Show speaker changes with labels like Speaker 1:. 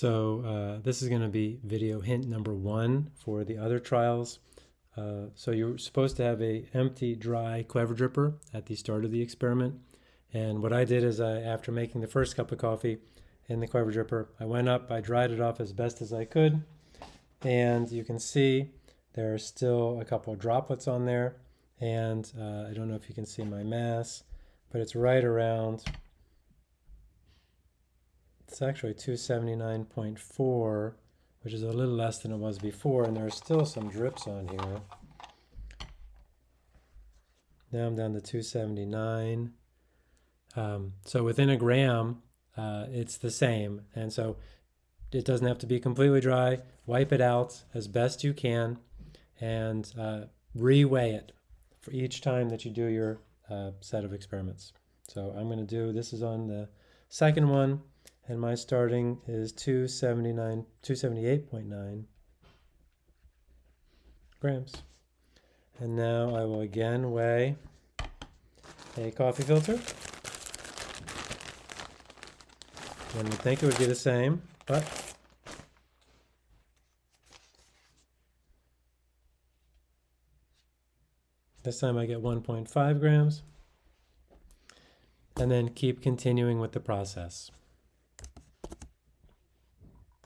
Speaker 1: So uh, this is going to be video hint number one for the other trials. Uh, so you're supposed to have a empty, dry Clever dripper at the start of the experiment. And what I did is I, after making the first cup of coffee in the Clever dripper, I went up, I dried it off as best as I could. And you can see there are still a couple of droplets on there. And uh, I don't know if you can see my mass, but it's right around it's actually 279.4, which is a little less than it was before, and there are still some drips on here. Now I'm down to 279. Um, so within a gram, uh, it's the same. And so it doesn't have to be completely dry. Wipe it out as best you can and uh, reweigh it for each time that you do your uh, set of experiments. So I'm going to do, this is on the second one and my starting is 279, 278.9 grams. And now I will again weigh a coffee filter. One would think it would be the same, but this time I get 1.5 grams. And then keep continuing with the process.